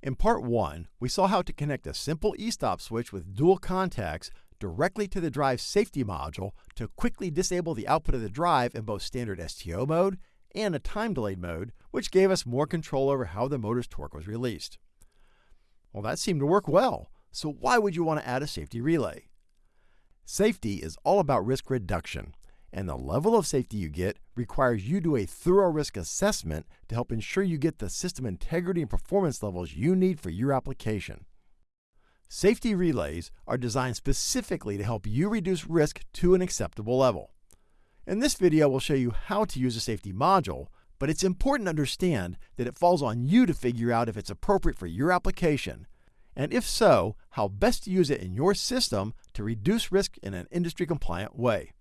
In part 1, we saw how to connect a simple e-stop switch with dual contacts directly to the drive safety module to quickly disable the output of the drive in both standard STO mode and a time delayed mode, which gave us more control over how the motor's torque was released. Well, that seemed to work well, so why would you want to add a safety relay? Safety is all about risk reduction, and the level of safety you get requires you to do a thorough risk assessment to help ensure you get the system integrity and performance levels you need for your application. Safety relays are designed specifically to help you reduce risk to an acceptable level. In this video, we'll show you how to use a safety module, but it's important to understand that it falls on you to figure out if it's appropriate for your application, and if so, how best to use it in your system to reduce risk in an industry compliant way.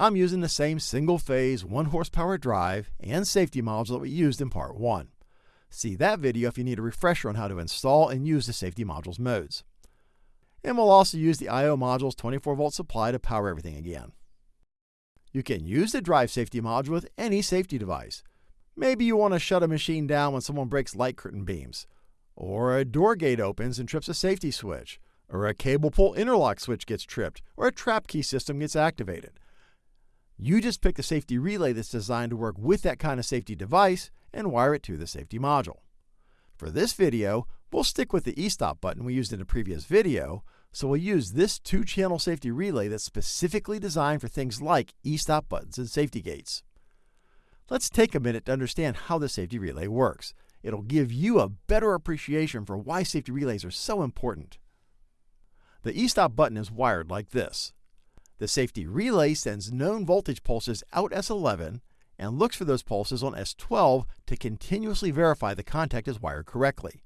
I'm using the same single phase 1 horsepower drive and safety module that we used in part 1. See that video if you need a refresher on how to install and use the safety module's modes. And we'll also use the I.O. module's 24 volt supply to power everything again. You can use the drive safety module with any safety device. Maybe you want to shut a machine down when someone breaks light curtain beams, or a door gate opens and trips a safety switch, or a cable pull interlock switch gets tripped, or a trap key system gets activated. You just pick the safety relay that's designed to work with that kind of safety device and wire it to the safety module. For this video, we'll stick with the e-stop button we used in a previous video, so we'll use this two-channel safety relay that's specifically designed for things like e-stop buttons and safety gates. Let's take a minute to understand how the safety relay works. It'll give you a better appreciation for why safety relays are so important. The e-stop button is wired like this. The safety relay sends known voltage pulses out S11 and looks for those pulses on S12 to continuously verify the contact is wired correctly.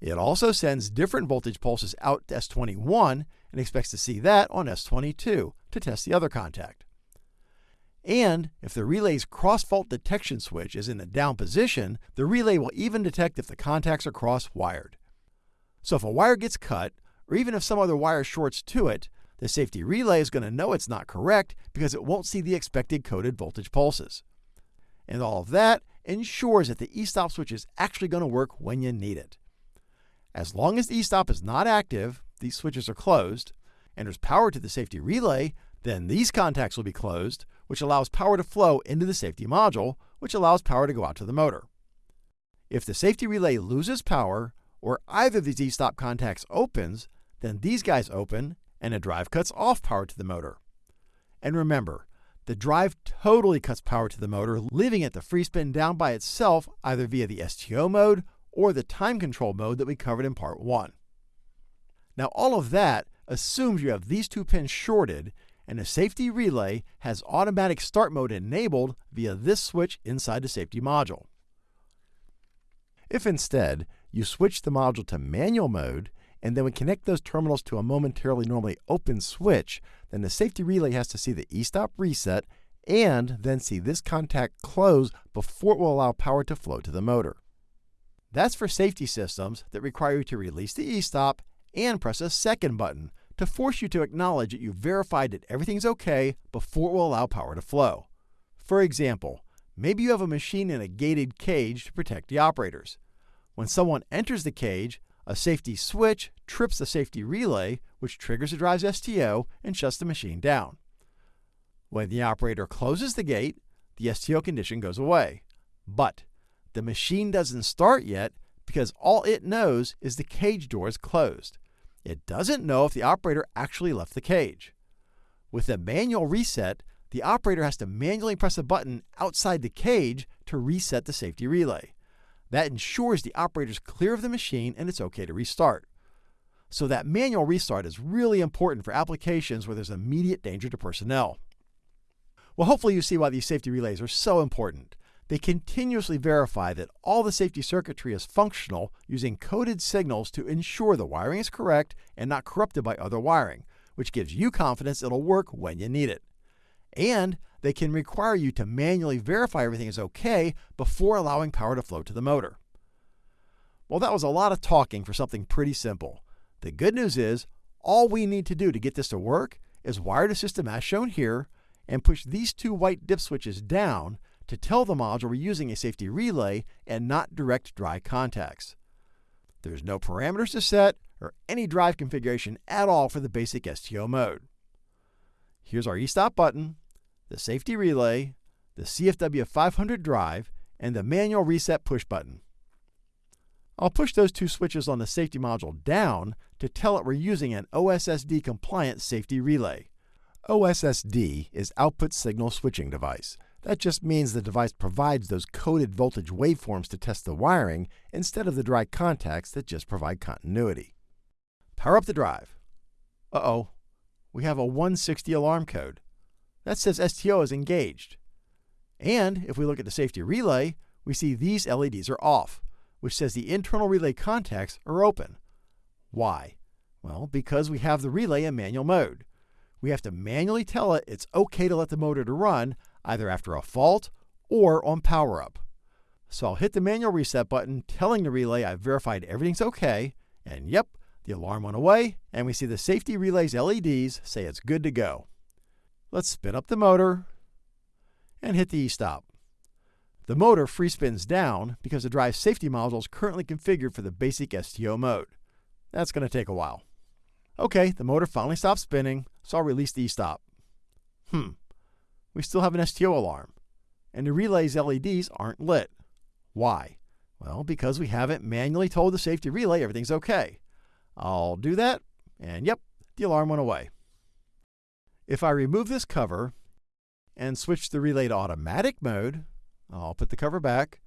It also sends different voltage pulses out to S21 and expects to see that on S22 to test the other contact. And if the relay's cross-fault detection switch is in the down position, the relay will even detect if the contacts are cross-wired. So if a wire gets cut, or even if some other wire shorts to it, the safety relay is going to know it's not correct because it won't see the expected coded voltage pulses. And all of that ensures that the e-stop switch is actually going to work when you need it. As long as the e-stop is not active, these switches are closed, and there's power to the safety relay, then these contacts will be closed, which allows power to flow into the safety module, which allows power to go out to the motor. If the safety relay loses power, or either of these e-stop contacts opens, then these guys open and a drive cuts off power to the motor. And remember, the drive totally cuts power to the motor, leaving it to free spin down by itself either via the STO mode or the time control mode that we covered in part 1. Now all of that assumes you have these two pins shorted and the safety relay has automatic start mode enabled via this switch inside the safety module. If instead you switch the module to manual mode and then we connect those terminals to a momentarily normally open switch, then the safety relay has to see the e-stop reset and then see this contact close before it will allow power to flow to the motor. That's for safety systems that require you to release the e-stop and press a second button to force you to acknowledge that you've verified that everything's okay before it will allow power to flow. For example, maybe you have a machine in a gated cage to protect the operators. When someone enters the cage, a safety switch trips the safety relay, which triggers the drive's STO and shuts the machine down. When the operator closes the gate, the STO condition goes away. But the machine doesn't start yet because all it knows is the cage door is closed. It doesn't know if the operator actually left the cage. With a manual reset, the operator has to manually press a button outside the cage to reset the safety relay. That ensures the operator is clear of the machine and it's okay to restart. So that manual restart is really important for applications where there's immediate danger to personnel. Well, hopefully you see why these safety relays are so important. They continuously verify that all the safety circuitry is functional using coded signals to ensure the wiring is correct and not corrupted by other wiring, which gives you confidence it'll work when you need it. And they can require you to manually verify everything is okay before allowing power to flow to the motor. Well, that was a lot of talking for something pretty simple. The good news is, all we need to do to get this to work is wire the system as shown here and push these two white dip switches down to tell the module we're using a safety relay and not direct dry contacts. There's no parameters to set or any drive configuration at all for the basic STO mode. Here's our e-stop button, the safety relay, the CFW 500 drive, and the manual reset push button. I'll push those two switches on the safety module down to tell it we're using an OSSD compliant safety relay. OSSD is Output Signal Switching Device. That just means the device provides those coded voltage waveforms to test the wiring instead of the dry contacts that just provide continuity. Power up the drive. Uh-oh, we have a 160 alarm code. That says STO is engaged. And if we look at the safety relay, we see these LEDs are off, which says the internal relay contacts are open. Why? Well, because we have the relay in manual mode. We have to manually tell it it's okay to let the motor to run either after a fault or on power up. So I'll hit the manual reset button telling the relay I've verified everything's okay, and yep, the alarm went away, and we see the safety relay's LEDs say it's good to go. Let's spin up the motor and hit the e-stop. The motor free spins down because the drive safety module is currently configured for the basic STO mode. That's going to take a while. Okay, the motor finally stopped spinning, so I'll release the e-stop. Hmm, we still have an STO alarm, and the relay's LEDs aren't lit. Why? Well, because we haven't manually told the safety relay everything's okay. I'll do that, and yep, the alarm went away. If I remove this cover and switch the relay to automatic mode, I'll put the cover back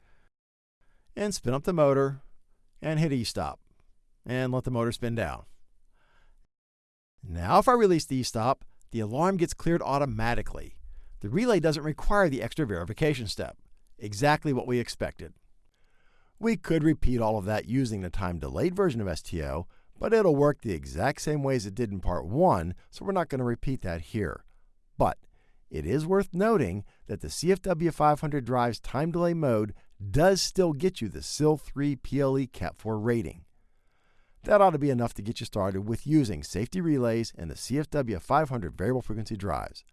and spin up the motor and hit e-stop and let the motor spin down. Now if I release the e-stop, the alarm gets cleared automatically. The relay doesn't require the extra verification step. Exactly what we expected. We could repeat all of that using the time delayed version of STO, but it'll work the exact same way as it did in part 1, so we're not going to repeat that here. But it is worth noting that the CFW 500 drive's time delay mode does still get you the SIL 3 PLE Cat 4 rating. That ought to be enough to get you started with using safety relays and the CFW 500 variable frequency drives.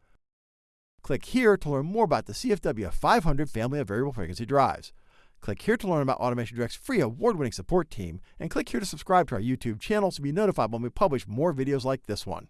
Click here to learn more about the CFW 500 family of variable frequency drives. Click here to learn about Automation Direct's free award-winning support team, and click here to subscribe to our YouTube channel to be notified when we publish more videos like this one.